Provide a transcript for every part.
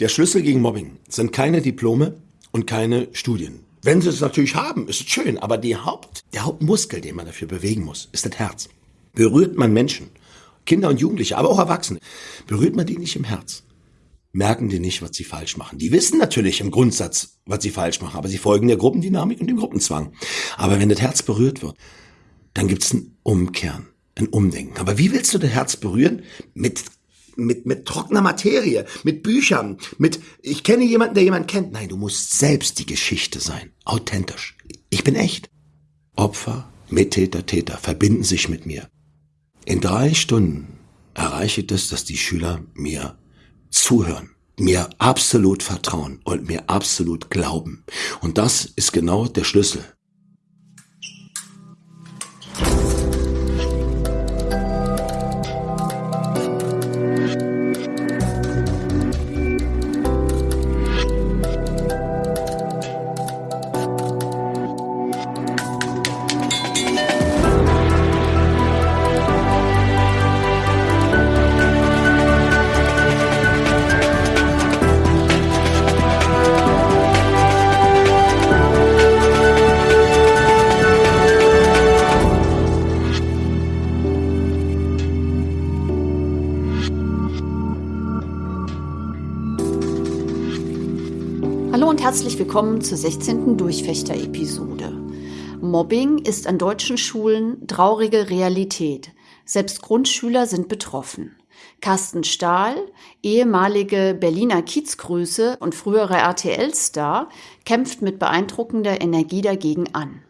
Der Schlüssel gegen Mobbing sind keine Diplome und keine Studien. Wenn sie es natürlich haben, ist es schön, aber die Haupt, der Hauptmuskel, den man dafür bewegen muss, ist das Herz. Berührt man Menschen, Kinder und Jugendliche, aber auch Erwachsene, berührt man die nicht im Herz, merken die nicht, was sie falsch machen. Die wissen natürlich im Grundsatz, was sie falsch machen, aber sie folgen der Gruppendynamik und dem Gruppenzwang. Aber wenn das Herz berührt wird, dann gibt's ein Umkehren, ein Umdenken. Aber wie willst du das Herz berühren? Mit mit, mit trockener Materie, mit Büchern, mit, ich kenne jemanden, der jemanden kennt. Nein, du musst selbst die Geschichte sein. Authentisch. Ich bin echt. Opfer, Mittäter, Täter verbinden sich mit mir. In drei Stunden erreiche ich das, dass die Schüler mir zuhören, mir absolut vertrauen und mir absolut glauben. Und das ist genau der Schlüssel herzlich willkommen zur 16. Durchfechter-Episode. Mobbing ist an deutschen Schulen traurige Realität. Selbst Grundschüler sind betroffen. Carsten Stahl, ehemalige Berliner Kiezgröße und früherer RTL-Star, kämpft mit beeindruckender Energie dagegen an.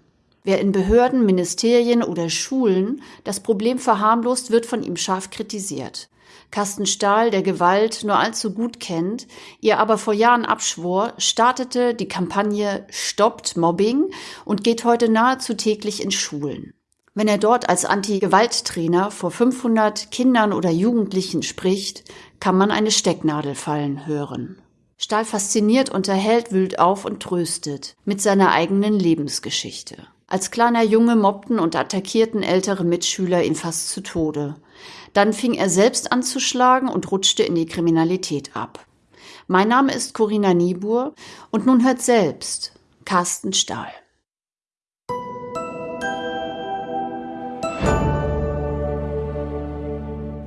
Wer in Behörden, Ministerien oder Schulen das Problem verharmlost, wird von ihm scharf kritisiert. Carsten Stahl, der Gewalt nur allzu gut kennt, ihr aber vor Jahren abschwor, startete die Kampagne Stoppt Mobbing und geht heute nahezu täglich in Schulen. Wenn er dort als Anti-Gewalt-Trainer vor 500 Kindern oder Jugendlichen spricht, kann man eine Stecknadel fallen hören. Stahl fasziniert, unterhält, wühlt auf und tröstet mit seiner eigenen Lebensgeschichte. Als kleiner Junge mobbten und attackierten ältere Mitschüler ihn fast zu Tode. Dann fing er selbst an zu schlagen und rutschte in die Kriminalität ab. Mein Name ist Corinna Niebuhr und nun hört selbst Carsten Stahl.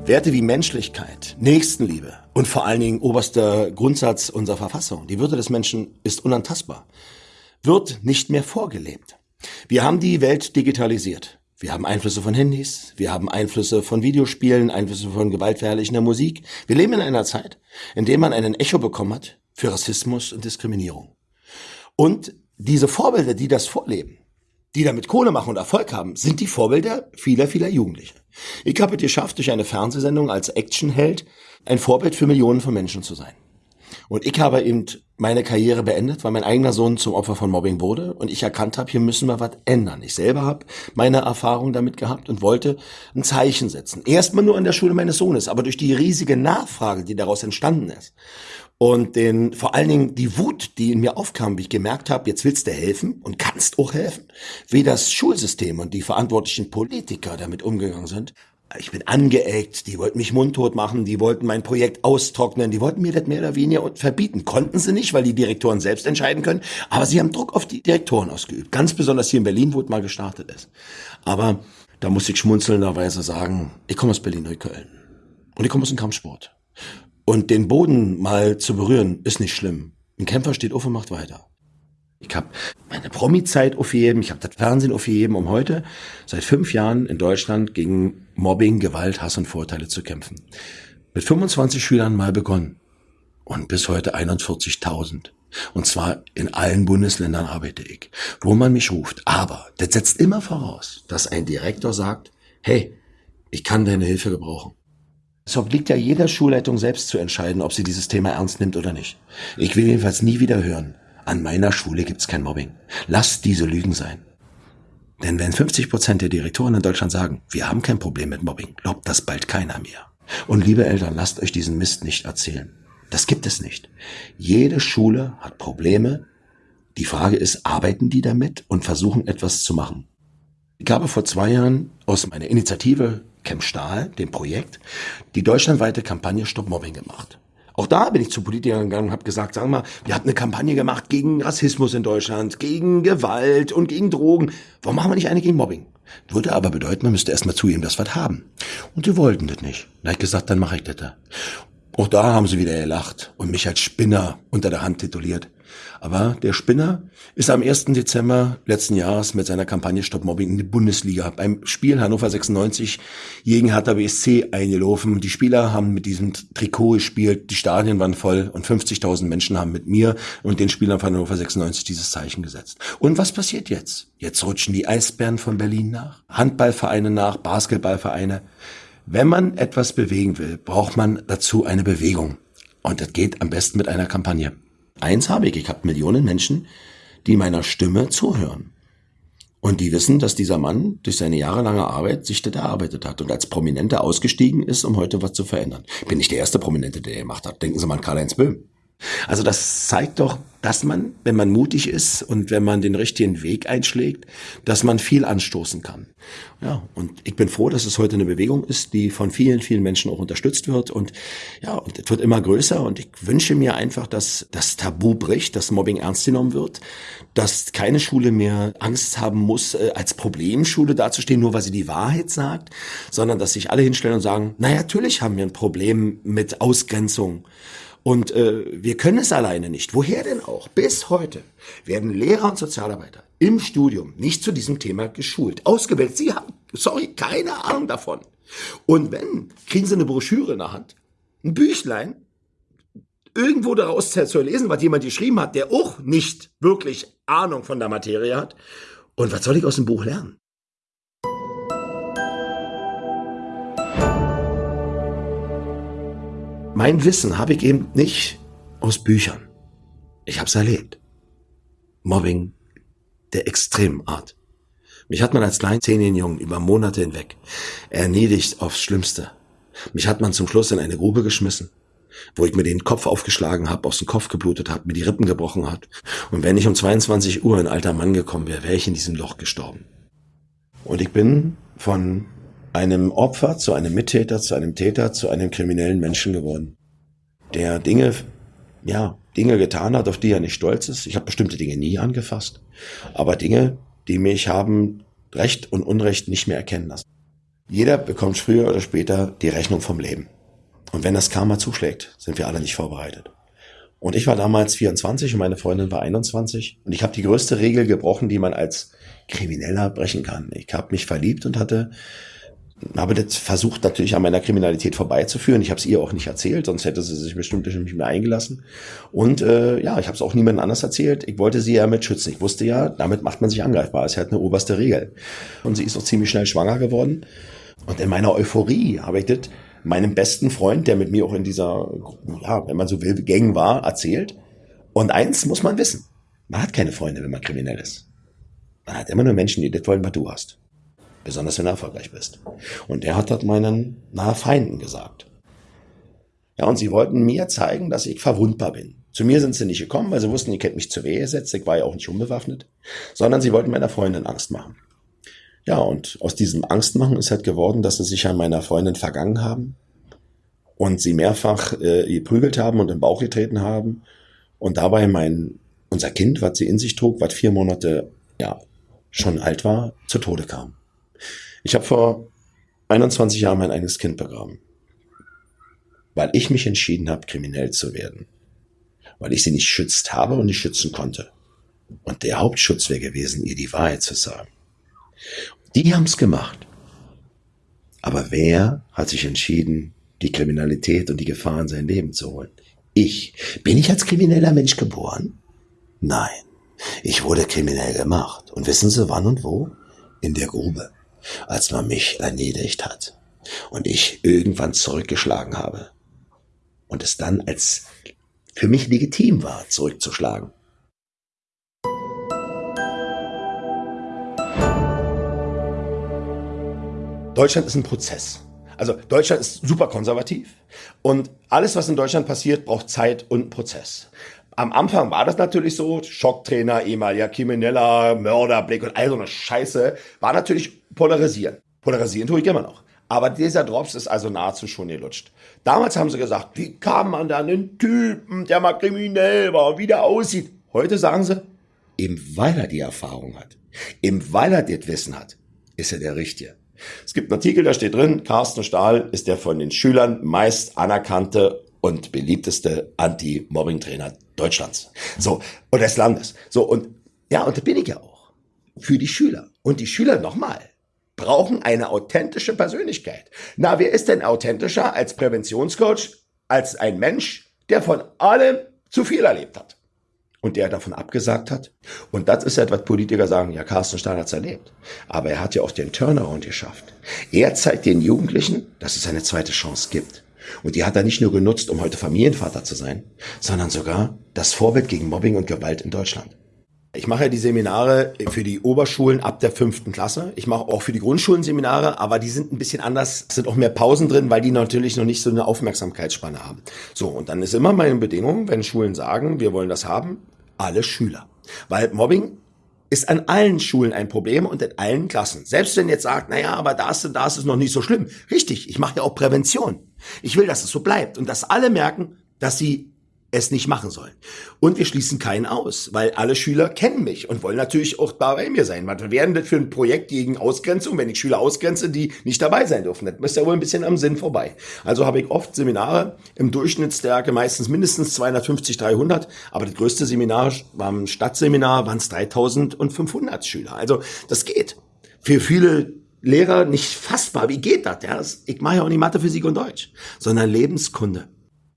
Werte wie Menschlichkeit, Nächstenliebe und vor allen Dingen oberster Grundsatz unserer Verfassung, die Würde des Menschen ist unantastbar, wird nicht mehr vorgelebt. Wir haben die Welt digitalisiert. Wir haben Einflüsse von Handys, wir haben Einflüsse von Videospielen, Einflüsse von gewaltverherrlichender Musik. Wir leben in einer Zeit, in der man einen Echo bekommen hat für Rassismus und Diskriminierung. Und diese Vorbilder, die das vorleben, die damit Kohle machen und Erfolg haben, sind die Vorbilder vieler, vieler Jugendliche. Ich habe es geschafft, durch eine Fernsehsendung als Actionheld ein Vorbild für Millionen von Menschen zu sein. Und ich habe eben meine Karriere beendet, weil mein eigener Sohn zum Opfer von Mobbing wurde und ich erkannt habe, hier müssen wir was ändern. Ich selber habe meine Erfahrung damit gehabt und wollte ein Zeichen setzen. Erstmal nur an der Schule meines Sohnes, aber durch die riesige Nachfrage, die daraus entstanden ist und den vor allen Dingen die Wut, die in mir aufkam, wie ich gemerkt habe, jetzt willst du helfen und kannst auch helfen, wie das Schulsystem und die verantwortlichen Politiker damit umgegangen sind, ich bin angeeckt, die wollten mich mundtot machen, die wollten mein Projekt austrocknen, die wollten mir das mehr oder weniger verbieten. Konnten sie nicht, weil die Direktoren selbst entscheiden können, aber sie haben Druck auf die Direktoren ausgeübt. Ganz besonders hier in Berlin, wo es mal gestartet ist. Aber da muss ich schmunzelnderweise sagen, ich komme aus Berlin-Neukölln und ich komme aus dem Kampfsport. Und den Boden mal zu berühren, ist nicht schlimm. Ein Kämpfer steht auf und macht weiter. Ich habe meine Promi-Zeit aufgegeben, ich habe das Fernsehen aufgegeben, um heute seit fünf Jahren in Deutschland gegen Mobbing, Gewalt, Hass und Vorteile zu kämpfen. Mit 25 Schülern mal begonnen und bis heute 41.000. Und zwar in allen Bundesländern arbeite ich, wo man mich ruft. Aber das setzt immer voraus, dass ein Direktor sagt, hey, ich kann deine Hilfe gebrauchen. Es obliegt ja jeder Schulleitung selbst zu entscheiden, ob sie dieses Thema ernst nimmt oder nicht. Ich will jedenfalls nie wieder hören, an meiner Schule gibt's kein Mobbing. Lasst diese Lügen sein. Denn wenn 50 Prozent der Direktoren in Deutschland sagen, wir haben kein Problem mit Mobbing, glaubt das bald keiner mehr. Und liebe Eltern, lasst euch diesen Mist nicht erzählen. Das gibt es nicht. Jede Schule hat Probleme. Die Frage ist, arbeiten die damit und versuchen etwas zu machen? Ich habe vor zwei Jahren aus meiner Initiative Camp Stahl, dem Projekt, die deutschlandweite Kampagne Stop Mobbing gemacht Auch da bin ich zu Politikern gegangen und habe gesagt, sagen wir mal, wir hatten eine Kampagne gemacht gegen Rassismus in Deutschland, gegen Gewalt und gegen Drogen. Warum machen wir nicht eine gegen Mobbing? Würde aber bedeuten, man müsste erstmal zugeben, dass wir das haben. Und die wollten das nicht. Da habe ich gesagt, dann mache ich das da. Auch da haben sie wieder gelacht und mich als Spinner unter der Hand tituliert. Aber der Spinner ist am 1. Dezember letzten Jahres mit seiner Kampagne Stop Mobbing in die Bundesliga beim Spiel Hannover 96 gegen Hertha BSC eingelaufen. Die Spieler haben mit diesem Trikot gespielt, die Stadien waren voll und 50.000 Menschen haben mit mir und den Spielern von Hannover 96 dieses Zeichen gesetzt. Und was passiert jetzt? Jetzt rutschen die Eisbären von Berlin nach, Handballvereine nach, Basketballvereine. Wenn man etwas bewegen will, braucht man dazu eine Bewegung. Und das geht am besten mit einer Kampagne. Eins habe ich, ich habe Millionen Menschen, die meiner Stimme zuhören. Und die wissen, dass dieser Mann durch seine jahrelange Arbeit sich das erarbeitet hat und als Prominenter ausgestiegen ist, um heute was zu verändern. Bin nicht der erste Prominente, der gemacht hat. Denken Sie mal an Karl-Heinz Böhm. Also das zeigt doch, dass man, wenn man mutig ist und wenn man den richtigen Weg einschlägt, dass man viel anstoßen kann. Ja, und ich bin froh, dass es heute eine Bewegung ist, die von vielen, vielen Menschen auch unterstützt wird und ja, und es wird immer größer und ich wünsche mir einfach, dass das Tabu bricht, dass Mobbing ernst genommen wird, dass keine Schule mehr Angst haben muss, äh, als Problemschule dazustehen, nur weil sie die Wahrheit sagt, sondern dass sich alle hinstellen und sagen, na natürlich haben wir ein Problem mit Ausgrenzung. Und äh, wir können es alleine nicht. Woher denn auch? Bis heute werden Lehrer und Sozialarbeiter im Studium nicht zu diesem Thema geschult, ausgebildet. Sie haben, sorry, keine Ahnung davon. Und wenn, kriegen sie eine Broschüre in der Hand, ein Büchlein, irgendwo daraus zu lesen, was jemand geschrieben hat, der auch nicht wirklich Ahnung von der Materie hat. Und was soll ich aus dem Buch lernen? Mein Wissen habe ich eben nicht aus Büchern. Ich habe es erlebt. Mobbing der extremen Art. Mich hat man als kleinzähnigen Jungen über Monate hinweg erniedrigt aufs Schlimmste. Mich hat man zum Schluss in eine Grube geschmissen, wo ich mir den Kopf aufgeschlagen habe, aus dem Kopf geblutet habe, mir die Rippen gebrochen hat. Und wenn ich um 22 Uhr ein alter Mann gekommen wäre, wäre ich in diesem Loch gestorben. Und ich bin von einem Opfer zu einem Mittäter, zu einem Täter, zu einem kriminellen Menschen geworden, der Dinge, ja, Dinge getan hat, auf die er nicht stolz ist. Ich habe bestimmte Dinge nie angefasst, aber Dinge, die mich haben Recht und Unrecht nicht mehr erkennen lassen. Jeder bekommt früher oder später die Rechnung vom Leben. Und wenn das Karma zuschlägt, sind wir alle nicht vorbereitet. Und ich war damals 24 und meine Freundin war 21 und ich habe die größte Regel gebrochen, die man als Krimineller brechen kann. Ich habe mich verliebt und hatte habe das versucht natürlich an meiner Kriminalität vorbeizuführen. Ich habe es ihr auch nicht erzählt, sonst hätte sie sich bestimmt nicht mehr eingelassen. Und äh, ja, ich habe es auch niemandem anders erzählt. Ich wollte sie ja mit schützen. Ich wusste ja, damit macht man sich angreifbar. Das ist halt eine oberste Regel. Und sie ist auch ziemlich schnell schwanger geworden. Und in meiner Euphorie habe ich das meinem besten Freund, der mit mir auch in dieser, ja, wenn man so will, Gang war, erzählt. Und eins muss man wissen. Man hat keine Freunde, wenn man kriminell ist. Man hat immer nur Menschen, die das wollen, was du hast. Besonders wenn du erfolgreich bist. Und er hat das meinen nahe Feinden gesagt. Ja, und sie wollten mir zeigen, dass ich verwundbar bin. Zu mir sind sie nicht gekommen, weil sie wussten, ich hätte mich zur Wehe gesetzt. Ich war ja auch nicht unbewaffnet. Sondern sie wollten meiner Freundin Angst machen. Ja, und aus diesem Angstmachen ist halt geworden, dass sie sich an meiner Freundin vergangen haben und sie mehrfach äh, geprügelt haben und im Bauch getreten haben und dabei mein unser Kind, was sie in sich trug, was vier Monate ja schon alt war, zu Tode kam. Ich habe vor 21 Jahren mein eigenes Kind begraben, weil ich mich entschieden habe, kriminell zu werden, weil ich sie nicht schützt habe und nicht schützen konnte. Und der Hauptschutz wäre gewesen, ihr die Wahrheit zu sagen. Die haben es gemacht. Aber wer hat sich entschieden, die Kriminalität und die Gefahr in sein Leben zu holen? Ich. Bin ich als krimineller Mensch geboren? Nein. Ich wurde kriminell gemacht. Und wissen Sie wann und wo? In der Grube als man mich erledigt hat und ich irgendwann zurückgeschlagen habe und es dann als für mich legitim war, zurückzuschlagen. Deutschland ist ein Prozess. Also Deutschland ist super konservativ und alles, was in Deutschland passiert, braucht Zeit und Prozess. Am Anfang war das natürlich so, Schocktrainer, ehemaliger Krimineller, Mörder, Blick und all so eine Scheiße, war natürlich polarisieren. Polarisieren tue ich immer noch. Aber dieser Drops ist also nahezu schon gelutscht. Damals haben sie gesagt, wie kann man da einen Typen, der mal kriminell war, wie der aussieht? Heute sagen sie, eben weil er die Erfahrung hat, eben weil er das Wissen hat, ist er der Richtige. Es gibt einen Artikel, da steht drin, Carsten Stahl ist der von den Schülern meist anerkannte und beliebteste Anti-Mobbing-Trainer Deutschlands. So, und des Landes. So, und ja, und da bin ich ja auch. Für die Schüler. Und die Schüler nochmal brauchen eine authentische Persönlichkeit. Na, wer ist denn authentischer als Präventionscoach, als ein Mensch, der von allem zu viel erlebt hat? und der davon abgesagt hat. Und das ist etwas Politiker sagen, ja, Carsten Stahl hat's erlebt. Aber er hat ja auch den Turnaround geschafft. Er zeigt den Jugendlichen, dass es eine zweite Chance gibt. Und die hat er nicht nur genutzt, um heute Familienvater zu sein, sondern sogar das Vorbild gegen Mobbing und Gewalt in Deutschland. Ich mache ja die Seminare für die Oberschulen ab der fünften Klasse. Ich mache auch für die Grundschulen Seminare, aber die sind ein bisschen anders. Es sind auch mehr Pausen drin, weil die natürlich noch nicht so eine Aufmerksamkeitsspanne haben. So, und dann ist immer meine Bedingung, wenn Schulen sagen, wir wollen das haben, alle Schüler. Weil Mobbing ist an allen Schulen ein Problem und in allen Klassen. Selbst wenn jetzt sagt, naja, aber das und das ist noch nicht so schlimm. Richtig, ich mache ja auch Prävention. Ich will, dass es so bleibt und dass alle merken, dass sie es nicht machen sollen. Und wir schließen keinen aus, weil alle Schüler kennen mich und wollen natürlich auch bei mir sein. Was wären das für ein Projekt gegen Ausgrenzung, wenn ich Schüler ausgrenze, die nicht dabei sein dürfen? Das ist ja wohl ein bisschen am Sinn vorbei. Also habe ich oft Seminare im Durchschnittsstärke, meistens mindestens 250, 300, aber das größte Seminar war ein Stadtseminar, waren es 3500 Schüler. Also das geht. Für viele Lehrer nicht fassbar. Wie geht das? Ja, ich mache ja auch nicht Mathe, Physik und Deutsch, sondern Lebenskunde.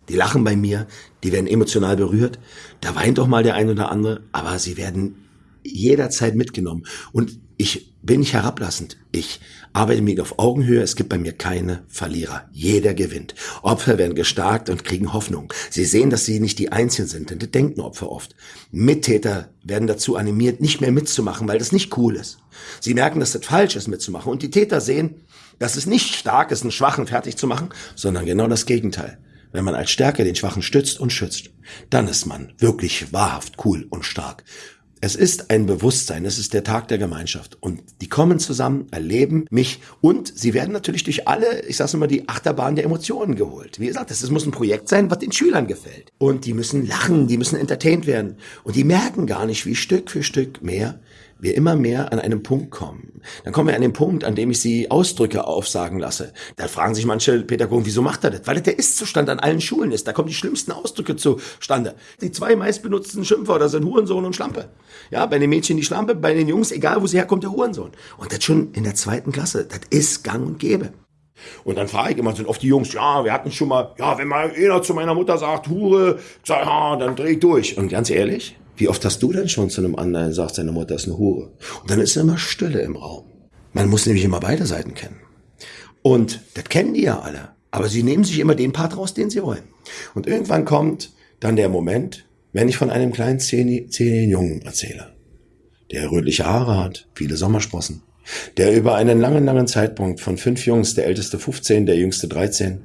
Die lachen bei mir, die werden emotional berührt. Da weint doch mal der ein oder andere, aber sie werden jederzeit mitgenommen. Und ich bin nicht herablassend. Ich arbeite mit auf Augenhöhe. Es gibt bei mir keine Verlierer. Jeder gewinnt. Opfer werden gestärkt und kriegen Hoffnung. Sie sehen, dass sie nicht die Einzigen sind, denn das denken Opfer oft. Mittäter werden dazu animiert, nicht mehr mitzumachen, weil das nicht cool ist. Sie merken, dass das falsch ist, mitzumachen. Und die Täter sehen, dass es nicht stark ist, einen Schwachen fertig zu machen, sondern genau das Gegenteil. Wenn man als Stärke den Schwachen stützt und schützt, dann ist man wirklich wahrhaft cool und stark. Es ist ein Bewusstsein, es ist der Tag der Gemeinschaft. Und die kommen zusammen, erleben mich und sie werden natürlich durch alle, ich sag's immer, die Achterbahn der Emotionen geholt. Wie gesagt, das muss ein Projekt sein, was den Schülern gefällt. Und die müssen lachen, die müssen entertained werden. Und die merken gar nicht, wie Stück für Stück mehr wir immer mehr an einem Punkt kommen. Dann kommen wir an den Punkt, an dem ich sie Ausdrücke aufsagen lasse. Da fragen sich manche Pädagogen, wieso macht er das? Weil das der Ist-Zustand an allen Schulen ist. Da kommen die schlimmsten Ausdrücke zustande. Die zwei meistbenutzten Schimpfwörter sind Hurensohn und Schlampe. Ja, bei den Mädchen die Schlampe, bei den Jungs, egal wo sie herkommt, der Hurensohn. Und das schon in der zweiten Klasse. Das ist gang und gäbe. Und dann frage ich immer, sind oft die Jungs, ja, wir hatten schon mal, ja, wenn mal einer zu meiner Mutter sagt, Hure, sag, ja, dann dreh ich durch. Und ganz ehrlich, wie oft hast du denn schon zu einem anderen gesagt, seine Mutter ist eine Hure? Und dann ist immer Stille im Raum. Man muss nämlich immer beide Seiten kennen. Und das kennen die ja alle. Aber sie nehmen sich immer den Part raus, den sie wollen. Und irgendwann kommt dann der Moment, wenn ich von einem kleinen zehnigen Jungen erzähle, der rötliche Haare hat, viele Sommersprossen, der über einen langen, langen Zeitpunkt von fünf Jungs, der älteste 15, der jüngste 13,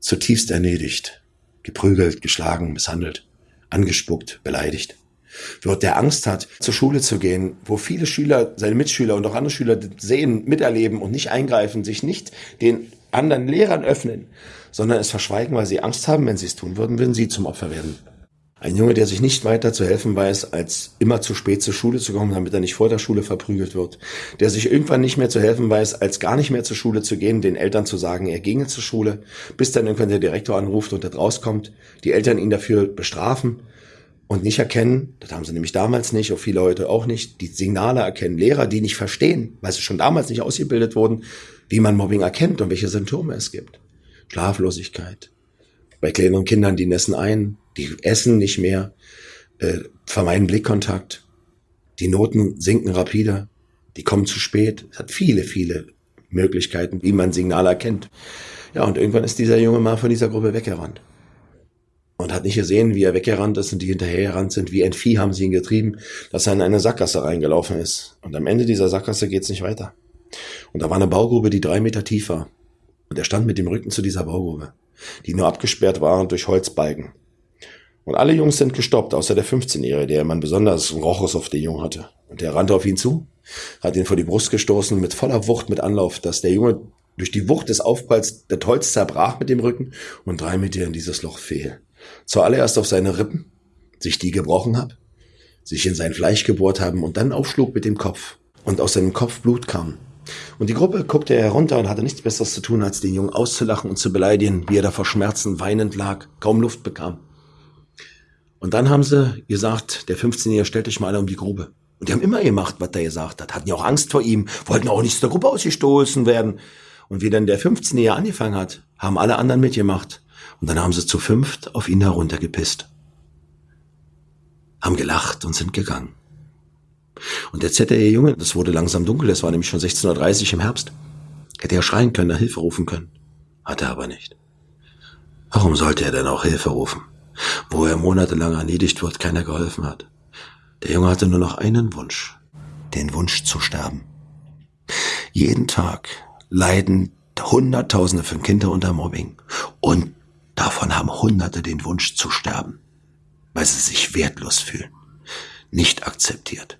zutiefst erledigt, geprügelt, geschlagen, misshandelt, angespuckt, beleidigt wird, der Angst hat, zur Schule zu gehen, wo viele Schüler, seine Mitschüler und auch andere Schüler sehen, miterleben und nicht eingreifen, sich nicht den anderen Lehrern öffnen, sondern es verschweigen, weil sie Angst haben, wenn sie es tun würden, würden sie zum Opfer werden. Ein Junge, der sich nicht weiter zu helfen weiß, als immer zu spät zur Schule zu kommen, damit er nicht vor der Schule verprügelt wird. Der sich irgendwann nicht mehr zu helfen weiß, als gar nicht mehr zur Schule zu gehen, den Eltern zu sagen, er ginge zur Schule, bis dann irgendwann der Direktor anruft und er rauskommt, die Eltern ihn dafür bestrafen und nicht erkennen, das haben sie nämlich damals nicht, auch viele heute auch nicht, die Signale erkennen. Lehrer, die nicht verstehen, weil sie schon damals nicht ausgebildet wurden, wie man Mobbing erkennt und welche Symptome es gibt. Schlaflosigkeit. Bei kleineren Kindern, die nässen ein, die essen nicht mehr, äh, vermeiden Blickkontakt. Die Noten sinken rapide, die kommen zu spät. Es hat viele, viele Möglichkeiten, wie man Signale erkennt. Ja, und irgendwann ist dieser Junge mal von dieser Gruppe weggerannt und hat nicht gesehen, wie er weggerannt ist und die hinterhergerannt sind. Wie ein Vieh haben sie ihn getrieben, dass er in eine Sackgasse reingelaufen ist. Und am Ende dieser Sackgasse geht's nicht weiter. Und da war eine Baugrube, die drei Meter tief war. Und er stand mit dem Rücken zu dieser Baugrube, die nur abgesperrt war durch Holzbalken. Und alle Jungs sind gestoppt, außer der 15-Jährige, der man besonders Rochus auf den Jungen hatte. Und der rannte auf ihn zu, hat ihn vor die Brust gestoßen mit voller Wucht, mit Anlauf, dass der Junge Durch die Wucht des Aufpralls das Holz zerbrach mit dem Rücken und drei Meter in dieses Loch fiel. Zuallererst auf seine Rippen, sich die gebrochen hab, sich in sein Fleisch gebohrt haben und dann aufschlug mit dem Kopf und aus seinem Kopf Blut kam. Und die Gruppe guckte herunter und hatte nichts Besseres zu tun, als den Jungen auszulachen und zu beleidigen, wie er da vor Schmerzen weinend lag, kaum Luft bekam. Und dann haben sie gesagt, der 15-Jährige stellt euch mal alle um die Grube. Und die haben immer gemacht, was er gesagt hat. Hatten ja auch Angst vor ihm, wollten auch nicht der Gruppe ausgestoßen werden. Und wie dann der 15-Jährige angefangen hat, haben alle anderen mitgemacht. Und dann haben sie zu fünft auf ihn heruntergepisst. Haben gelacht und sind gegangen. Und jetzt hätte der Junge, das wurde langsam dunkel, es war nämlich schon 16.30 Uhr im Herbst, hätte er schreien können, Hilfe rufen können. Hat er aber nicht. Warum sollte er denn auch Hilfe rufen? Wo er monatelang erledigt wird, keiner geholfen hat. Der Junge hatte nur noch einen Wunsch. Den Wunsch zu sterben. Jeden Tag leiden Hunderttausende von Kindern unter Mobbing. Und davon haben Hunderte den Wunsch zu sterben. Weil sie sich wertlos fühlen. Nicht akzeptiert.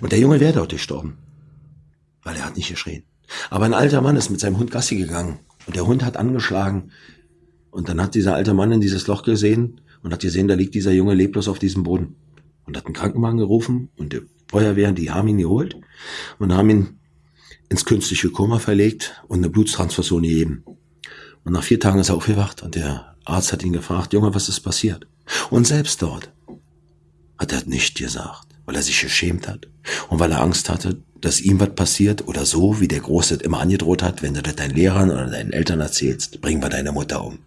Und der Junge wäre dort gestorben. Weil er hat nicht geschrien. Aber ein alter Mann ist mit seinem Hund Gassi gegangen. Und der Hund hat angeschlagen. Und dann hat dieser alte Mann in dieses Loch gesehen und hat gesehen, da liegt dieser Junge leblos auf diesem Boden. Und hat einen Krankenwagen gerufen und die Feuerwehr, die haben ihn geholt und haben ihn ins künstliche Koma verlegt und eine Blutstransfusion gegeben. Und nach vier Tagen ist er aufgewacht und der Arzt hat ihn gefragt, Junge, was ist passiert? Und selbst dort hat er nicht gesagt, weil er sich geschämt hat und weil er Angst hatte, dass ihm was passiert oder so, wie der Große immer angedroht hat, wenn du das deinen Lehrern oder deinen Eltern erzählst, bringen wir deine Mutter um.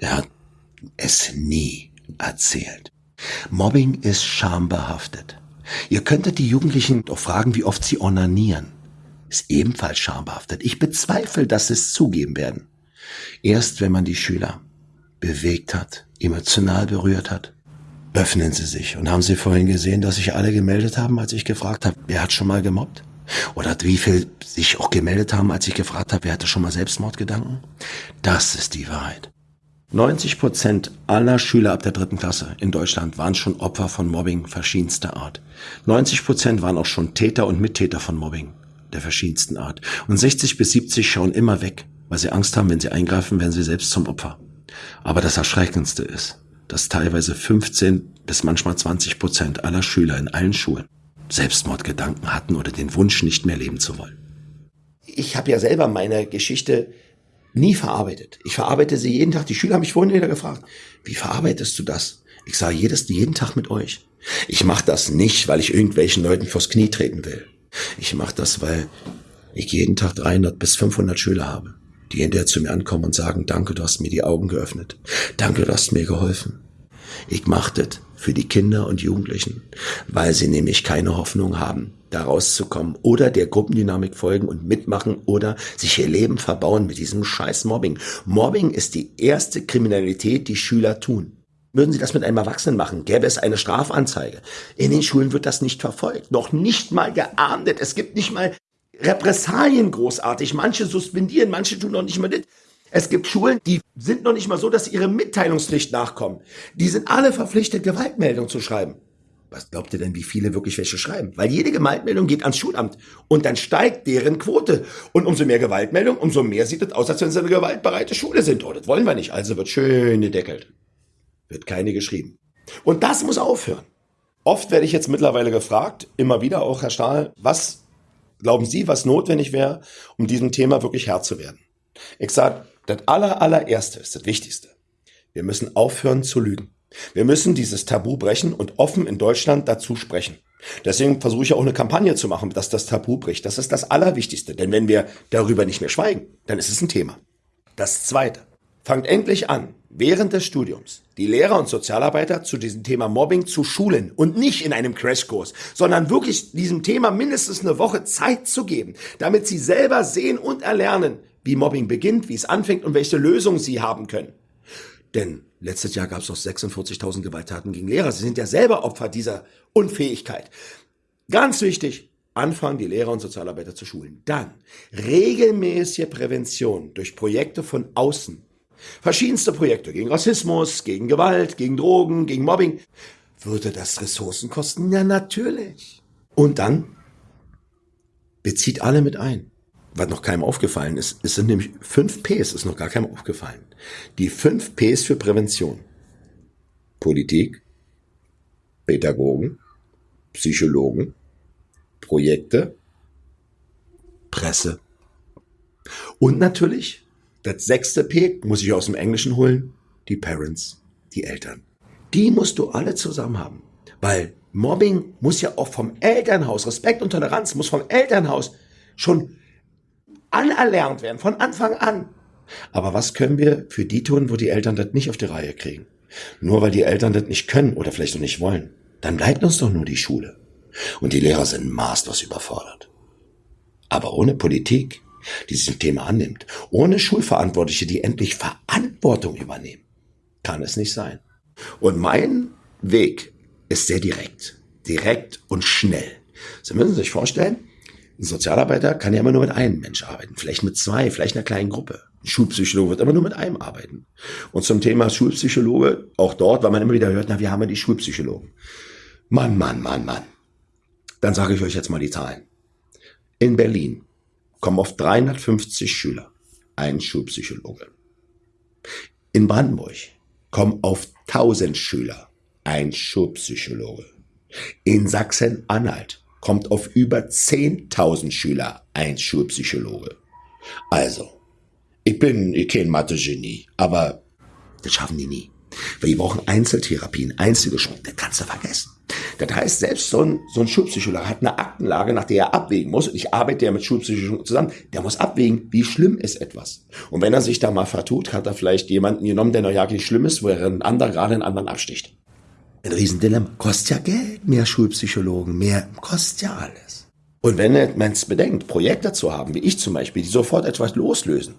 Er hat es nie erzählt. Mobbing ist schambehaftet. Ihr könntet die Jugendlichen doch fragen, wie oft sie onanieren. Ist ebenfalls schambehaftet. Ich bezweifle, dass sie es zugeben werden. Erst wenn man die Schüler bewegt hat, emotional berührt hat, öffnen sie sich. Und haben Sie vorhin gesehen, dass sich alle gemeldet haben, als ich gefragt habe, wer hat schon mal gemobbt? Oder wie viel sich auch gemeldet haben, als ich gefragt habe, wer hatte schon mal Selbstmordgedanken? Das ist die Wahrheit. 90 Prozent aller Schüler ab der dritten Klasse in Deutschland waren schon Opfer von Mobbing verschiedenster Art. 90 Prozent waren auch schon Täter und Mittäter von Mobbing der verschiedensten Art. Und 60 bis 70 schauen immer weg, weil sie Angst haben, wenn sie eingreifen, werden sie selbst zum Opfer. Aber das Erschreckendste ist, dass teilweise 15 bis manchmal 20 Prozent aller Schüler in allen Schulen Selbstmordgedanken hatten oder den Wunsch, nicht mehr leben zu wollen. Ich habe ja selber meine Geschichte nie verarbeitet. Ich verarbeite sie jeden Tag. Die Schüler haben mich vorhin wieder gefragt, wie verarbeitest du das? Ich sage jedes, jeden Tag mit euch. Ich mache das nicht, weil ich irgendwelchen Leuten vors Knie treten will. Ich mache das, weil ich jeden Tag 300 bis 500 Schüler habe, die hinterher zu mir ankommen und sagen, danke, du hast mir die Augen geöffnet. Danke, du hast mir geholfen. Ich mache das für die Kinder und Jugendlichen, weil sie nämlich keine Hoffnung haben, da rauszukommen oder der Gruppendynamik folgen und mitmachen oder sich ihr Leben verbauen mit diesem scheiß Mobbing. Mobbing ist die erste Kriminalität, die Schüler tun. Würden Sie das mit einem Erwachsenen machen, gäbe es eine Strafanzeige. In den Schulen wird das nicht verfolgt, noch nicht mal geahndet. Es gibt nicht mal Repressalien großartig. Manche suspendieren, manche tun noch nicht mal das. Es gibt Schulen, die sind noch nicht mal so, dass sie ihre Mitteilungspflicht nachkommen. Die sind alle verpflichtet, Gewaltmeldung zu schreiben. Was glaubt ihr denn, wie viele wirklich welche schreiben? Weil jede Gewaltmeldung geht ans Schulamt und dann steigt deren Quote. Und umso mehr Gewaltmeldung, umso mehr sieht es aus, als wenn sie eine gewaltbereite Schule sind. Oh, das wollen wir nicht. Also wird schön gedeckelt. Wird keine geschrieben. Und das muss aufhören. Oft werde ich jetzt mittlerweile gefragt, immer wieder auch, Herr Stahl, was glauben Sie, was notwendig wäre, um diesem Thema wirklich Herr zu werden? Ich sage, das aller, allererste ist das Wichtigste. Wir müssen aufhören zu lügen. Wir müssen dieses Tabu brechen und offen in Deutschland dazu sprechen. Deswegen versuche ich auch eine Kampagne zu machen, dass das Tabu bricht. Das ist das Allerwichtigste. Denn wenn wir darüber nicht mehr schweigen, dann ist es ein Thema. Das Zweite. Fangt endlich an, während des Studiums die Lehrer und Sozialarbeiter zu diesem Thema Mobbing zu schulen und nicht in einem Crashkurs, sondern wirklich diesem Thema mindestens eine Woche Zeit zu geben, damit sie selber sehen und erlernen, wie Mobbing beginnt, wie es anfängt und welche Lösungen sie haben können. Denn letztes Jahr gab es noch 46.000 Gewalttaten gegen Lehrer. Sie sind ja selber Opfer dieser Unfähigkeit. Ganz wichtig, anfangen, die Lehrer und Sozialarbeiter zu schulen. Dann regelmäßige Prävention durch Projekte von außen. Verschiedenste Projekte gegen Rassismus, gegen Gewalt, gegen Drogen, gegen Mobbing. Würde das Ressourcen kosten? Ja, natürlich. Und dann bezieht alle mit ein. was noch keinem aufgefallen ist, es sind nämlich fünf Ps, ist noch gar keinem aufgefallen. Die fünf Ps für Prävention. Politik, Pädagogen, Psychologen, Projekte, Presse. Und natürlich, das sechste P muss ich aus dem Englischen holen, die Parents, die Eltern. Die musst du alle zusammen haben. Weil Mobbing muss ja auch vom Elternhaus, Respekt und Toleranz muss vom Elternhaus schon anerlernt werden, von Anfang an. Aber was können wir für die tun, wo die Eltern das nicht auf die Reihe kriegen? Nur weil die Eltern das nicht können oder vielleicht auch nicht wollen. Dann bleibt uns doch nur die Schule. Und die Lehrer sind maßlos überfordert. Aber ohne Politik, die sich dem Thema annimmt, ohne Schulverantwortliche, die endlich Verantwortung übernehmen, kann es nicht sein. Und mein Weg ist sehr direkt. Direkt und schnell. Sie müssen sich vorstellen, ein Sozialarbeiter kann ja immer nur mit einem Mensch arbeiten, vielleicht mit zwei, vielleicht einer kleinen Gruppe. Ein Schulpsychologe wird immer nur mit einem arbeiten. Und zum Thema Schulpsychologe, auch dort, weil man immer wieder hört, na, wir haben ja die Schulpsychologen. Mann, Mann, Mann, Mann. Dann sage ich euch jetzt mal die Zahlen. In Berlin kommen auf 350 Schüler ein Schulpsychologe. In Brandenburg kommen auf 1000 Schüler ein Schulpsychologe. In Sachsen-Anhalt kommt auf über 10.000 Schüler ein Schulpsychologe. Also, ich bin kein Mathe-Genie, aber das schaffen die nie. Weil die brauchen Einzeltherapien, Einzelgespräche, das kannst du vergessen. Das heißt, selbst so ein, so ein Schulpsychologe hat eine Aktenlage, nach der er abwägen muss. Ich arbeite ja mit Schulpsychologen zusammen. Der muss abwägen, wie schlimm ist etwas. Und wenn er sich da mal vertut, hat er vielleicht jemanden genommen, der noch ja nicht schlimm ist, wo er einen anderen gerade einen anderen absticht. Ein Riesendilemma. Kostet ja Geld, mehr Schulpsychologen, mehr, kostet ja alles. Und wenn man es bedenkt, Projekte zu haben, wie ich zum Beispiel, die sofort etwas loslösen.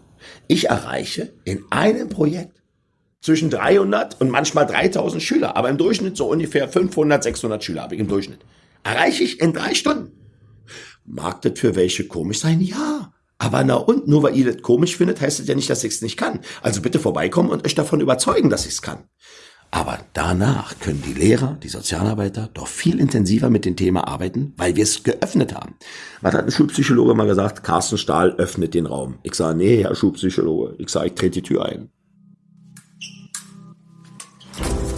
Ich erreiche in einem Projekt zwischen 300 und manchmal 3000 Schüler, aber im Durchschnitt so ungefähr 500, 600 Schüler habe ich im Durchschnitt. Erreiche ich in drei Stunden. Mag das für welche komisch sein? Ja. Aber na und, nur weil ihr das komisch findet, heißt das ja nicht, dass ich es nicht kann. Also bitte vorbeikommen und euch davon überzeugen, dass ich es kann. Aber danach können die Lehrer, die Sozialarbeiter doch viel intensiver mit dem Thema arbeiten, weil wir es geöffnet haben. Was hat ein Schulpsychologe mal gesagt? Carsten Stahl öffnet den Raum. Ich sage, nee, Herr Schulpsychologe. Ich sage, ich trete die Tür ein. you.